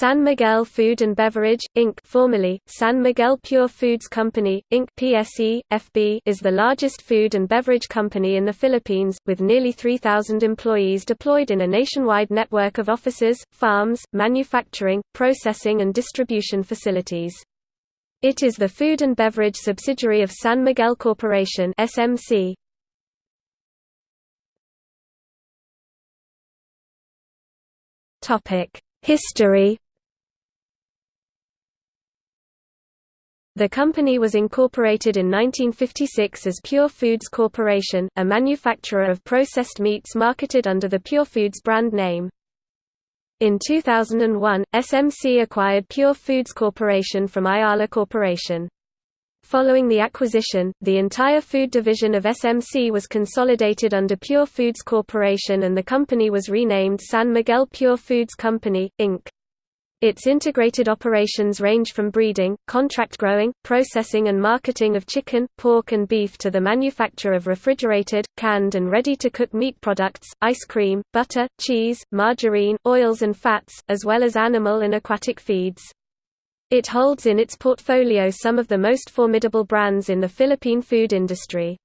San Miguel Food and Beverage, Inc. formerly, San Miguel Pure Foods Company, Inc. PSE, FB is the largest food and beverage company in the Philippines, with nearly 3,000 employees deployed in a nationwide network of offices, farms, manufacturing, processing and distribution facilities. It is the food and beverage subsidiary of San Miguel Corporation SMC. Topic History The company was incorporated in 1956 as Pure Foods Corporation, a manufacturer of processed meats marketed under the Pure Foods brand name. In 2001, SMC acquired Pure Foods Corporation from Ayala Corporation. Following the acquisition, the entire food division of SMC was consolidated under Pure Foods Corporation and the company was renamed San Miguel Pure Foods Company, Inc. Its integrated operations range from breeding, contract growing, processing and marketing of chicken, pork and beef to the manufacture of refrigerated, canned and ready-to-cook meat products, ice cream, butter, cheese, margarine, oils and fats, as well as animal and aquatic feeds. It holds in its portfolio some of the most formidable brands in the Philippine food industry.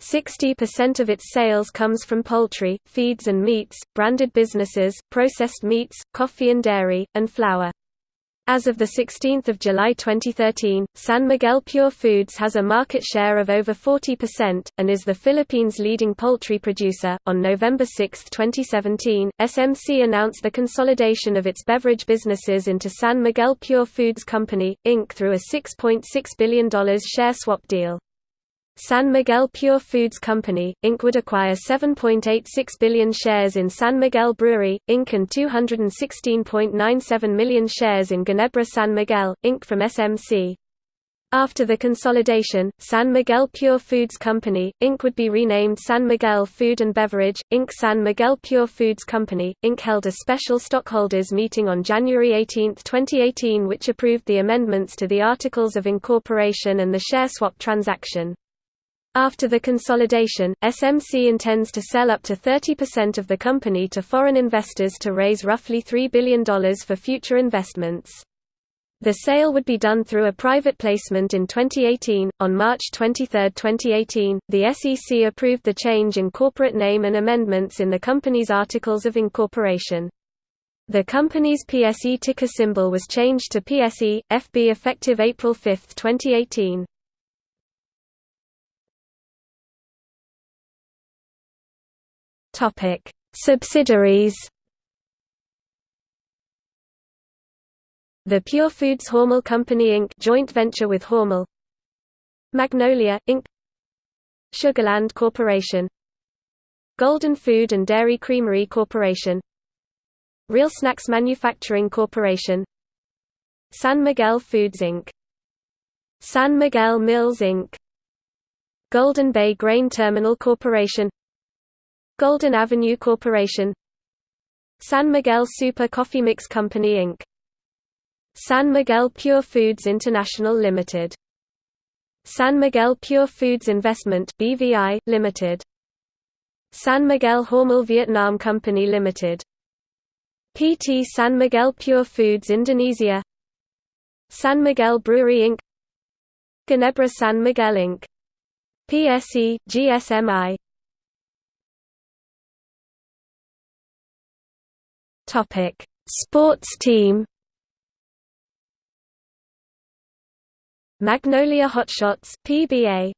60% of its sales comes from poultry, feeds and meats, branded businesses, processed meats, coffee and dairy, and flour. As of 16 July 2013, San Miguel Pure Foods has a market share of over 40%, and is the Philippines' leading poultry producer. On November 6, 2017, SMC announced the consolidation of its beverage businesses into San Miguel Pure Foods Company, Inc. through a $6.6 billion share swap deal. San Miguel Pure Foods Company, Inc. would acquire 7.86 billion shares in San Miguel Brewery, Inc. and 216.97 million shares in Ginebra San Miguel, Inc. from SMC. After the consolidation, San Miguel Pure Foods Company, Inc. would be renamed San Miguel Food and Beverage, Inc. San Miguel Pure Foods Company, Inc. held a special stockholders meeting on January 18, 2018 which approved the amendments to the Articles of Incorporation and the share swap transaction. After the consolidation, SMC intends to sell up to 30% of the company to foreign investors to raise roughly $3 billion for future investments. The sale would be done through a private placement in 2018. On March 23, 2018, the SEC approved the change in corporate name and amendments in the company's articles of incorporation. The company's PSE ticker symbol was changed to PSE, FB effective April 5, 2018. Topic: Subsidiaries. The Pure Foods Hormel Company Inc. joint venture with Hormel. Magnolia Inc. Sugarland Corporation. Golden Food and Dairy Creamery Corporation. Real Snacks Manufacturing Corporation. San Miguel Foods Inc. San Miguel Mills Inc. Golden Bay Grain Terminal Corporation Golden Avenue Corporation San Miguel Super Coffee Mix Company Inc. San Miguel Pure Foods International Limited. San Miguel Pure Foods Investment BVI, Limited. San Miguel Hormel Vietnam Company Limited. PT San Miguel Pure Foods Indonesia San Miguel Brewery Inc. Ginebra San Miguel Inc. PSE, GSMI Topic: Sports team. Magnolia Hotshots (PBA).